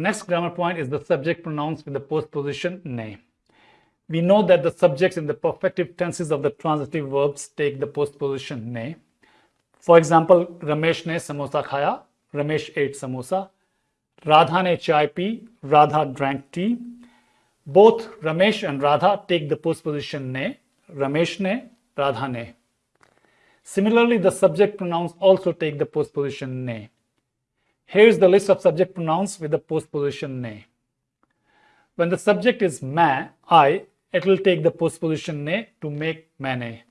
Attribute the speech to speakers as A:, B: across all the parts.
A: next grammar point is the subject pronouns with the postposition ne. We know that the subjects in the perfective tenses of the transitive verbs take the postposition ne. For example, Ramesh ne samosa khaya, Ramesh ate samosa. Radha ne chai pi, Radha drank tea. Both Ramesh and Radha take the postposition ne, Ramesh ne, Radha ne. Similarly, the subject pronouns also take the postposition ne. Here is the list of subject pronouns with the postposition ne. When the subject is ma, I, it will take the postposition ne to make mane.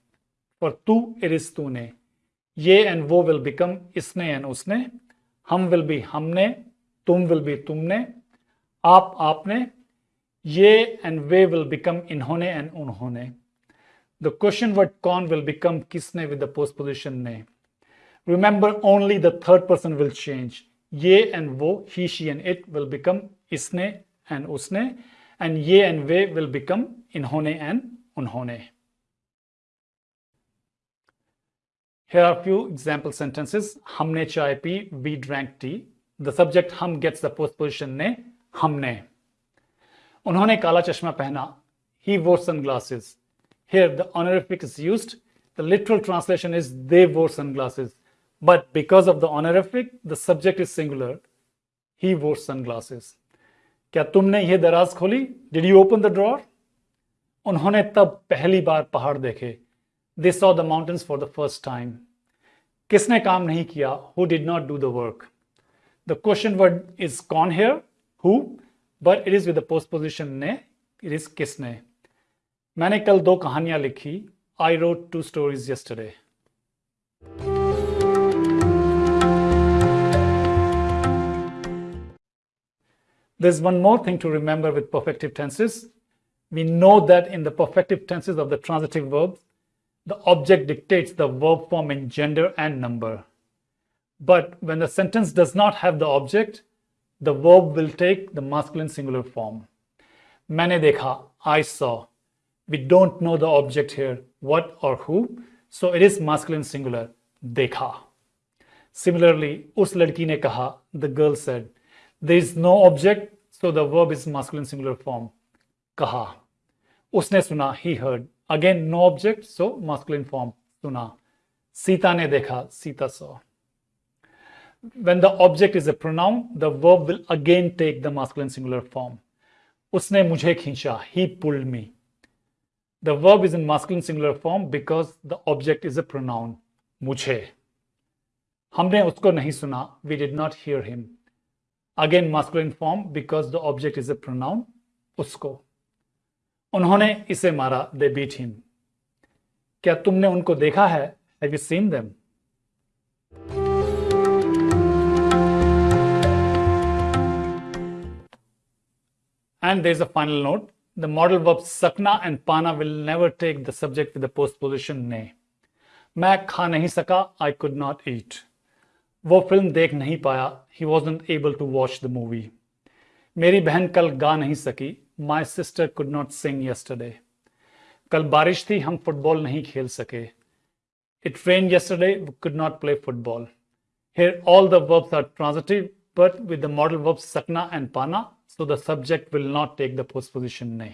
A: For tu, it is tune. Ye and wo will become isne and usne. Hum will be humne. Tum will be tumne. Aap, aapne. Ye and ve will become inhone and unhone. The question word kon will become kisne with the postposition ne. Remember, only the third person will change ye and wo, he, she and it will become isne and usne and ye and ve will become inhone and unhone. Here are a few example sentences. Humne chai pi, we drank tea. The subject hum gets the postposition ne, humne. Unhone kala chashma pehna. He wore sunglasses. Here the honorific is used. The literal translation is they wore sunglasses. But because of the honorific, the subject is singular. He wore sunglasses. क्या तुमने यह दराज खोली did you open the drawer उन्होंने तब पहली बार पहाड़ देखे they saw the mountains for the first time किसने काम नहीं किया who did not do the work the question word is cone hair who but it is with the post position ने इट इज किसने मैंने कल दो कहानियां लिखी I wrote to stories yesterday There's one more thing to remember with perfective tenses. We know that in the perfective tenses of the transitive verbs, the object dictates the verb form in gender and number. But when the sentence does not have the object, the verb will take the masculine singular form. Maine dekha, I saw. We don't know the object here, what or who, so it is masculine singular, dekha. Similarly, us ladki ne kaha, the girl said. There is no object, so the verb is masculine singular form. Kaha. Usne suna, he heard. Again, no object, so masculine form. Suna. Sita ne dekha, Sita saw. When the object is a pronoun, the verb will again take the masculine singular form. Usne mujhe khincha, he pulled me. The verb is in masculine singular form because the object is a pronoun. Mujhe. हमने उसको नहीं सुना, we did not hear him. Again masculine form because the object is a pronoun usko. उन्होंने इसे मारा they beat him. क्या तुमने उनको देखा है Have you seen them? And there's a final note. The modal verbs sakna and pana will never take the subject with the postposition ne. मैं खा नहीं सका I could not eat. वो फ़िल्म देख नहीं पाया। He was not able to watch the movie मेरी बहन कल गा नहीं सकी। My sister could not sing yesterday कल बारिश थी, हम फुटबॉल नहीं खेल सके। It train yesterday could not play football here all the verbs are transitive but with the modal verbs सकना एंड पाना so the subject will not take the postposition नहीं